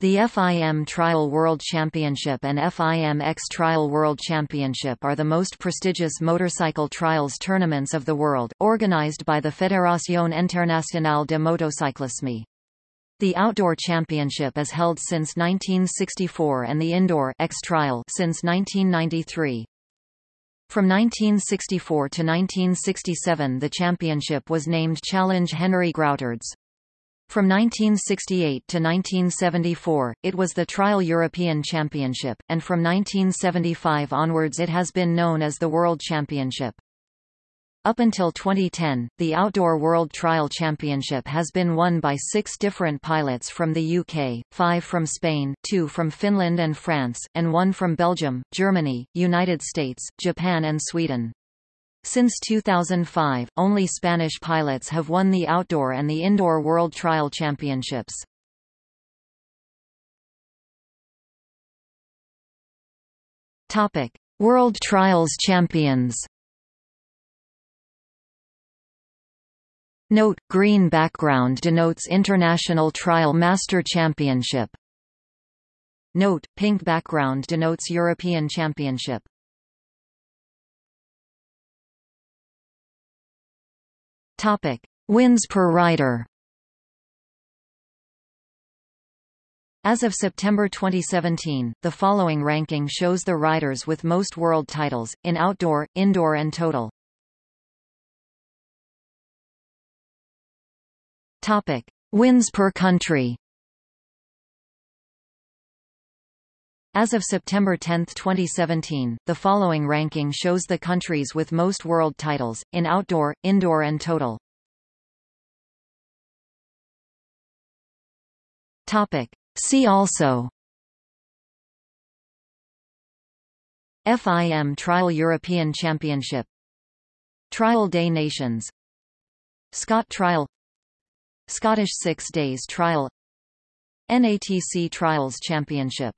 The FIM Trial World Championship and FIM X Trial World Championship are the most prestigious motorcycle trials tournaments of the world, organized by the Fédération Internationale de Motocyclisme. The Outdoor Championship is held since 1964 and the Indoor X Trial since 1993. From 1964 to 1967 the championship was named Challenge Henri Groutars. From 1968 to 1974, it was the Trial European Championship, and from 1975 onwards it has been known as the World Championship. Up until 2010, the Outdoor World Trial Championship has been won by six different pilots from the UK, five from Spain, two from Finland and France, and one from Belgium, Germany, United States, Japan and Sweden. Since 2005, only Spanish pilots have won the outdoor and the indoor World Trial Championships. Topic: World Trials Champions. Note: Green background denotes International Trial Master Championship. Note: Pink background denotes European Championship. Topic: Wins per rider. As of September 2017, the following ranking shows the riders with most world titles, in outdoor, indoor and total. Topic. Wins per country As of September 10, 2017, the following ranking shows the countries with most world titles, in outdoor, indoor and total. Topic. See also. FIM Trial European Championship. Trial des Nations. Scott Trial. Scottish Six Days Trial. NATC Trials Championship